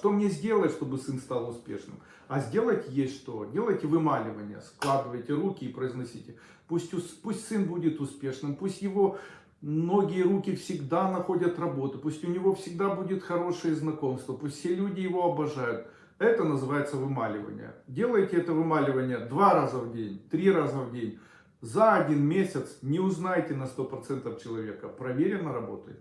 что мне сделать, чтобы сын стал успешным? А сделать есть что. Делайте вымаливание, складывайте руки и произносите. Пусть, пусть сын будет успешным, пусть его ноги и руки всегда находят работу, пусть у него всегда будет хорошее знакомство, пусть все люди его обожают. Это называется вымаливание. Делайте это вымаливание два раза в день, три раза в день. За один месяц не узнаете на 100% человека. Проверено работает.